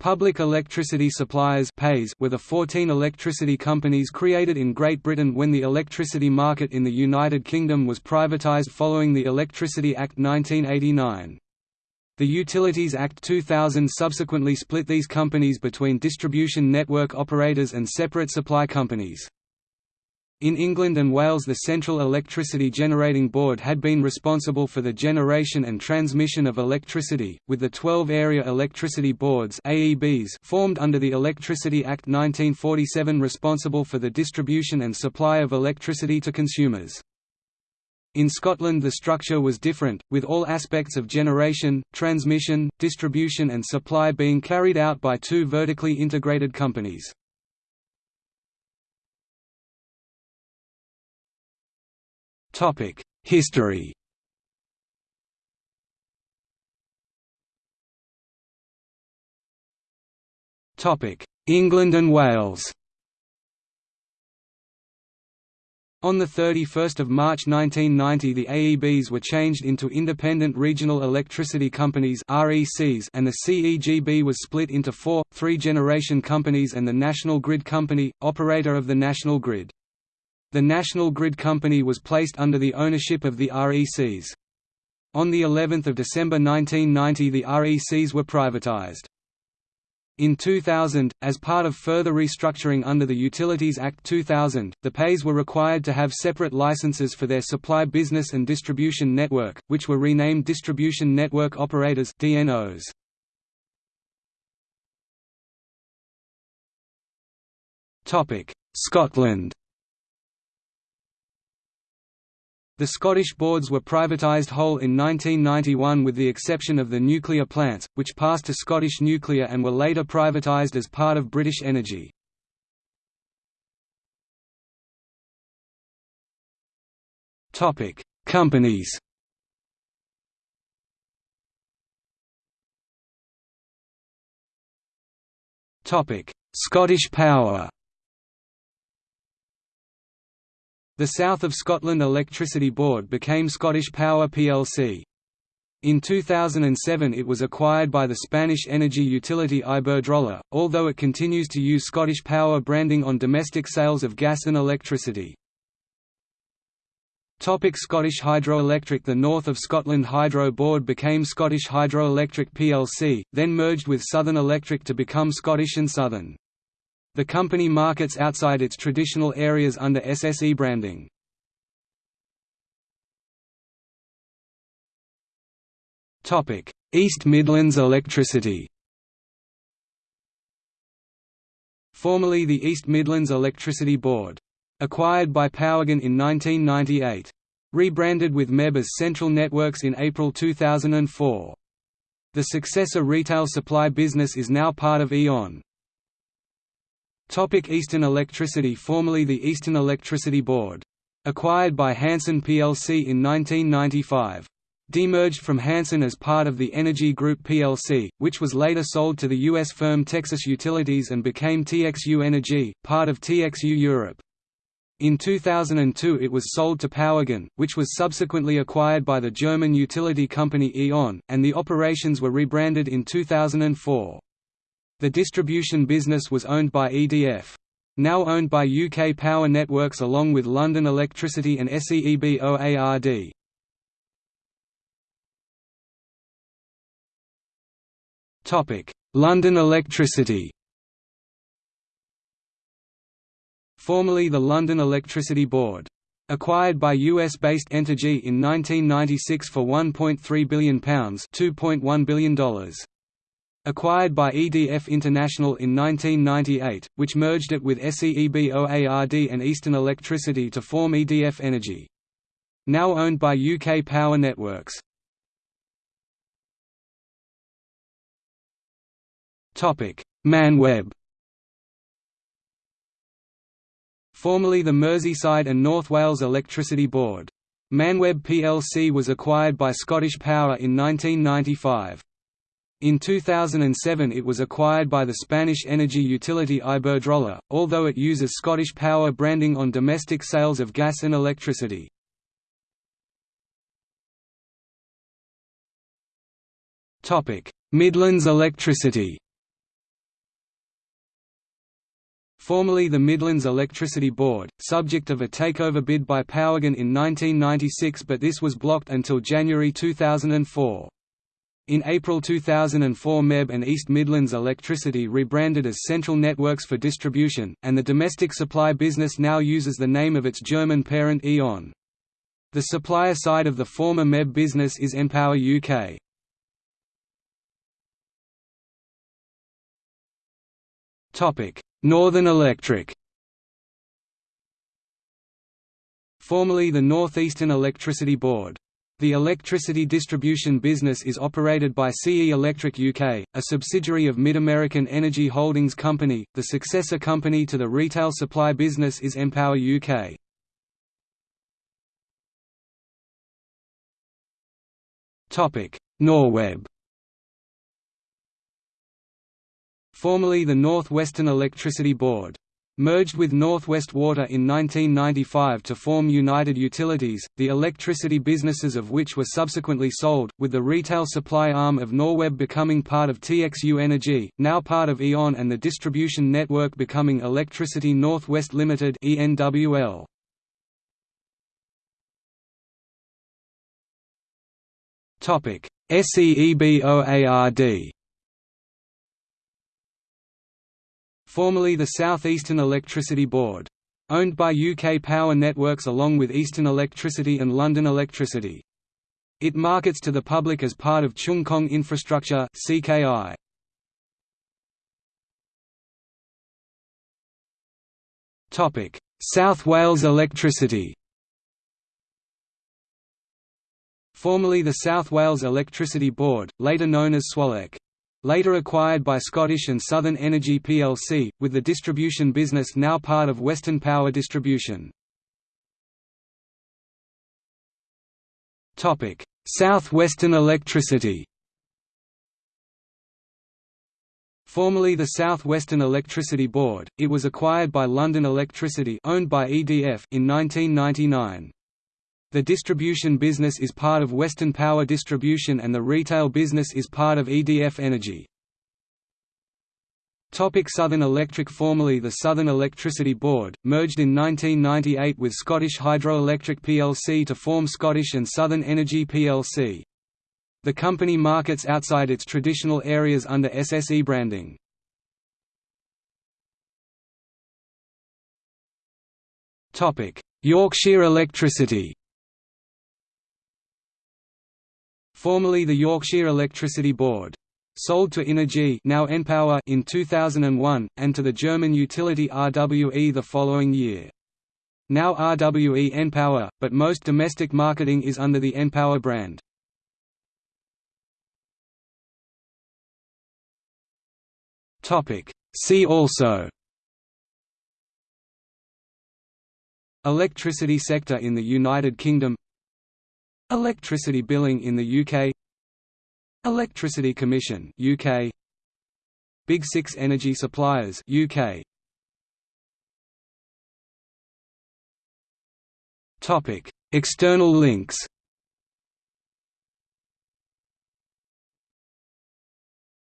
Public Electricity Suppliers PESs were the 14 electricity companies created in Great Britain when the electricity market in the United Kingdom was privatised following the Electricity Act 1989. The Utilities Act 2000 subsequently split these companies between distribution network operators and separate supply companies. In England and Wales the Central Electricity Generating Board had been responsible for the generation and transmission of electricity, with the 12 Area Electricity Boards formed under the Electricity Act 1947 responsible for the distribution and supply of electricity to consumers. In Scotland the structure was different, with all aspects of generation, transmission, distribution and supply being carried out by two vertically integrated companies. History England and Wales On 31 March 1990 the AEBs were changed into Independent Regional Electricity Companies and the CEGB was split into four, three-generation companies and the National Grid Company, operator of the national grid. The National Grid Company was placed under the ownership of the RECs. On the 11th of December 1990 the RECs were privatized. In 2000, as part of further restructuring under the Utilities Act 2000, the PESs were required to have separate licenses for their supply business and distribution network, which were renamed Distribution Network Operators DNOs. Scotland The Scottish boards were privatised whole in 1991 with the exception of the nuclear plants, which passed to Scottish Nuclear and were later privatised as part of British Energy. Companies Scottish Power The South of Scotland Electricity Board became Scottish Power plc. In 2007 it was acquired by the Spanish energy utility Iberdrola, although it continues to use Scottish Power branding on domestic sales of gas and electricity. Topic Scottish Hydroelectric The North of Scotland Hydro Board became Scottish Hydroelectric plc, then merged with Southern Electric to become Scottish and Southern. The company markets outside its traditional areas under SSE branding. East Midlands Electricity Formerly the East Midlands Electricity Board. Acquired by Powergen in 1998. Rebranded with MEB as Central Networks in April 2004. The successor retail supply business is now part of E.ON. Topic Eastern Electricity Formerly the Eastern Electricity Board. Acquired by Hanson plc in 1995. Demerged from Hanson as part of the Energy Group plc, which was later sold to the U.S. firm Texas Utilities and became TXU Energy, part of TXU Europe. In 2002 it was sold to Powergen, which was subsequently acquired by the German utility company E.ON, and the operations were rebranded in 2004. The distribution business was owned by EDF. Now owned by UK Power Networks along with London Electricity and SEEBOARD. London Electricity Formerly the London Electricity Board. Acquired by US-based Entergy in 1996 for £1.3 billion $2.1 billion acquired by EDF International in 1998, which merged it with SEEBOARD and Eastern Electricity to form EDF Energy. Now owned by UK Power Networks. ManWeb Formerly the Merseyside and North Wales Electricity Board. ManWeb plc was acquired by Scottish Power in 1995. In 2007 it was acquired by the Spanish energy utility Iberdrola, although it uses Scottish Power branding on domestic sales of gas and electricity. Midlands Electricity formerly the Midlands Electricity Board, subject of a takeover bid by Powergen in 1996 but this was blocked until January 2004. In April 2004 MEB and East Midlands Electricity rebranded as Central Networks for Distribution, and the domestic supply business now uses the name of its German parent E.ON. The supplier side of the former MEB business is npower UK. Northern Electric Formerly the North Eastern Electricity Board. The electricity distribution business is operated by CE Electric UK, a subsidiary of MidAmerican Energy Holdings Company. The successor company to the retail supply business is npower UK. Topic: Norweb. Formerly the North Western Electricity Board. Merged with Northwest Water in 1995 to form United Utilities, the electricity businesses of which were subsequently sold, with the retail supply arm of Norweb becoming part of TXU Energy, now part of E.ON and the distribution network becoming Electricity Northwest Limited ENWL. SEEBOARD formerly the South Eastern Electricity Board. Owned by UK Power Networks along with Eastern Electricity and London Electricity. It markets to the public as part of Cheung Kong Infrastructure CKI. Topic: South Wales Electricity Formerly the South Wales Electricity Board, later known as SWALEC. Later acquired by Scottish and Southern Energy plc, with the distribution business now part of Western Power Distribution. South Western Electricity Formerly the South Western Electricity Board, it was acquired by London Electricity owned by EDF in 1999. The distribution business is part of Western Power Distribution and the retail business is part of EDF Energy. Topic Southern Electric Formerly the Southern Electricity Board, merged in 1998 with Scottish Hydroelectric plc to form Scottish and Southern Energy plc. The company markets outside its traditional areas under SSE branding. Yorkshire Electricity formerly the Yorkshire Electricity Board. Sold to Innogy now npower in 2001, and to the German utility RWE the following year. Now RWE npower, but most domestic marketing is under the npower brand. See also Electricity sector in the United Kingdom Electricity billing in the UK Electricity Commission UK Big 6 energy suppliers UK Topic External links